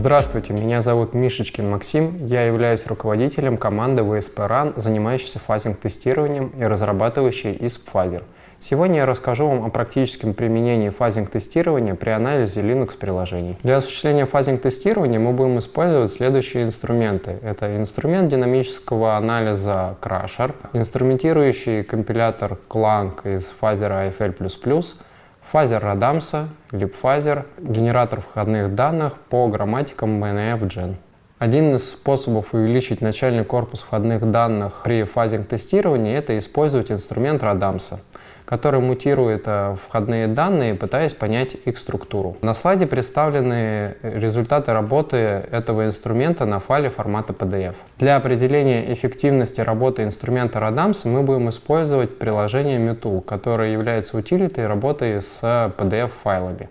Здравствуйте, меня зовут Мишечкин Максим, я являюсь руководителем команды в ИСП РАН, занимающейся фазинг-тестированием и разрабатывающей ИСП-фазер. Сегодня я расскажу вам о практическом применении фазинг-тестирования при анализе Linux-приложений. Для осуществления фазинг-тестирования мы будем использовать следующие инструменты. Это инструмент динамического анализа Crusher, инструментирующий компилятор Clang из фазера AFL++, фазер Радамса, LibFazer, генератор входных данных по грамматикам BNF-Gen. Один из способов увеличить начальный корпус входных данных при фазинг-тестировании – это использовать инструмент Радамса который мутирует э, входные данные, пытаясь понять их структуру. На слайде представлены результаты работы этого инструмента на файле формата PDF. Для определения эффективности работы инструмента Radams мы будем использовать приложение Mutool, которое является утилитой работы с PDF-файлами.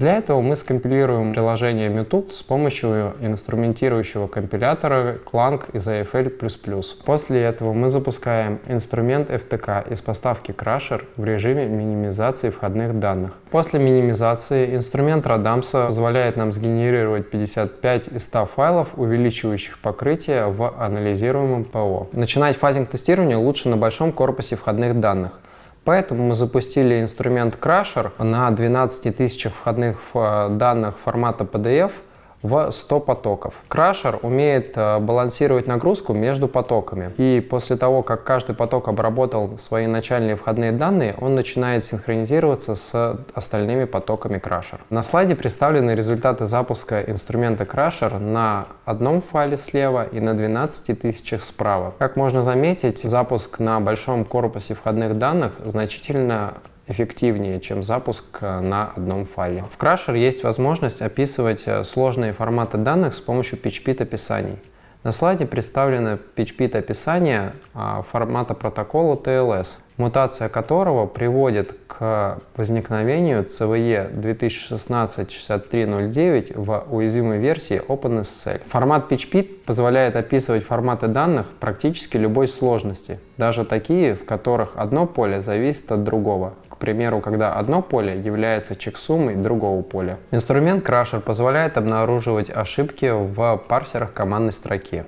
Для этого мы скомпилируем приложение Mutup с помощью инструментирующего компилятора Clang из AFL++. После этого мы запускаем инструмент FTK из поставки Crusher в режиме минимизации входных данных. После минимизации инструмент Radamsa позволяет нам сгенерировать 55 из 100 файлов, увеличивающих покрытие в анализируемом ПО. Начинать фазинг тестирования лучше на большом корпусе входных данных. Поэтому мы запустили инструмент Crusher на 12 тысячах входных э, данных формата PDF – в 100 потоков. Крашер умеет э, балансировать нагрузку между потоками. И после того, как каждый поток обработал свои начальные входные данные, он начинает синхронизироваться с остальными потоками Crusher. На слайде представлены результаты запуска инструмента Crusher на одном файле слева и на 12 тысячах справа. Как можно заметить, запуск на большом корпусе входных данных значительно эффективнее, чем запуск э, на одном файле. В Crusher есть возможность описывать э, сложные форматы данных с помощью PHP описаний. На слайде представлено PHP описание а, формата протокола TLS, мутация которого приводит к возникновению CVE 2016-6309 в уязвимой версии OpenSSL. Формат PHP позволяет описывать форматы данных практически любой сложности, даже такие, в которых одно поле зависит от другого примеру, когда одно поле является чексумой другого поля. Инструмент Crusher позволяет обнаруживать ошибки в парсерах командной строки.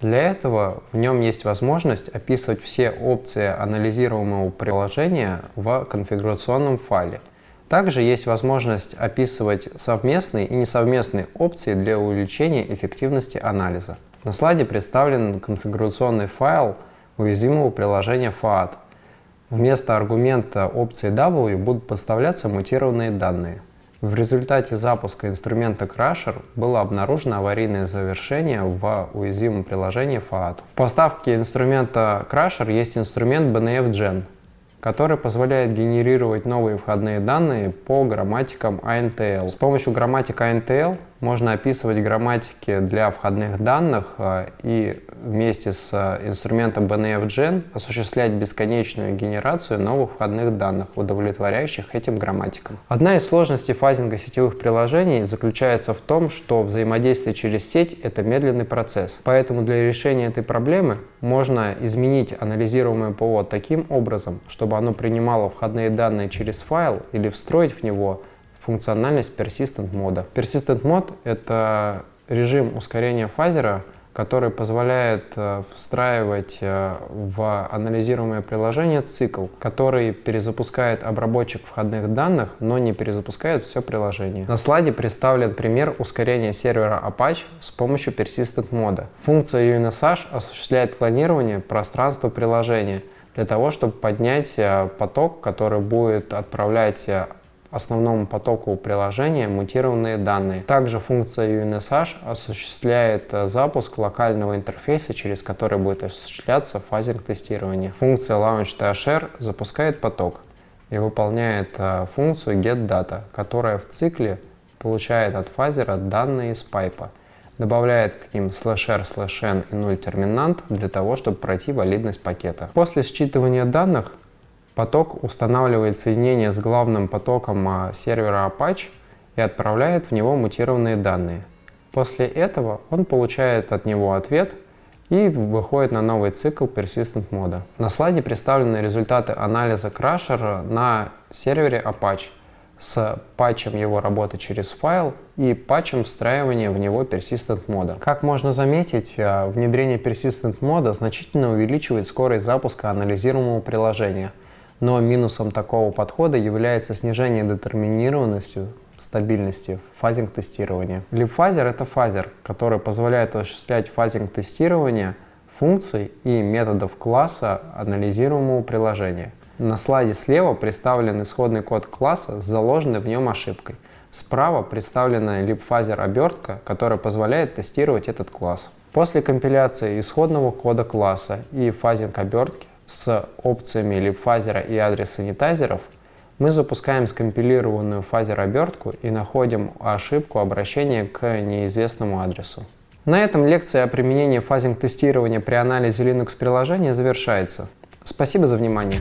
Для этого в нем есть возможность описывать все опции анализируемого приложения в конфигурационном файле. Также есть возможность описывать совместные и несовместные опции для увеличения эффективности анализа. На слайде представлен конфигурационный файл уязвимого приложения FAT, Вместо аргумента опции W будут подставляться мутированные данные. В результате запуска инструмента Crusher было обнаружено аварийное завершение в уязвимом приложении FAT. В поставке инструмента Crusher есть инструмент BNF-Gen, который позволяет генерировать новые входные данные по грамматикам INTL. С помощью грамматика INTL можно описывать грамматики для входных данных э, и вместе с э, инструментом BNF-Gen осуществлять бесконечную генерацию новых входных данных, удовлетворяющих этим грамматикам. Одна из сложностей фазинга сетевых приложений заключается в том, что взаимодействие через сеть — это медленный процесс. Поэтому для решения этой проблемы можно изменить анализируемое ПО таким образом, чтобы оно принимало входные данные через файл или встроить в него функциональность Persistent мода. Persistent мод — это режим ускорения фазера, который позволяет э, встраивать э, в анализируемое приложение цикл, который перезапускает обработчик входных данных, но не перезапускает все приложение. На слайде представлен пример ускорения сервера Apache с помощью Persistent мода. Функция UNSH осуществляет клонирование пространства приложения для того, чтобы поднять э, поток, который будет отправлять основному потоку приложения мутированные данные. Также функция UNSH осуществляет э, запуск локального интерфейса, через который будет осуществляться фазинг тестирования. Функция launch.thr запускает поток и выполняет э, функцию getData, которая в цикле получает от фазера данные из пайпа добавляет к ним слэш r, слэш n и 0 терминант для того, чтобы пройти валидность пакета. После считывания данных Поток устанавливает соединение с главным потоком а, сервера Apache и отправляет в него мутированные данные. После этого он получает от него ответ и выходит на новый цикл Persistent мода. На слайде представлены результаты анализа Crusher на сервере Apache с патчем его работы через файл и патчем встраивания в него persistent мода. Как можно заметить, э, внедрение persistent мода значительно увеличивает скорость запуска анализируемого приложения, но минусом такого подхода является снижение детерминированности стабильности фазинг тестирования. LibFuzzer это фазер, который позволяет осуществлять фазинг тестирования функций и методов класса анализируемого приложения. На слайде слева представлен исходный код класса с заложенной в нем ошибкой. Справа представлена libfuzzer обертка, которая позволяет тестировать этот класс. После компиляции исходного кода класса и фазинг обертки с опциями libfuzzer и address sanitizer ов мы запускаем скомпилированную фазер обертку и находим ошибку обращения к неизвестному адресу. На этом лекция о применении фазинг-тестирования при анализе Linux приложения завершается. Спасибо за внимание.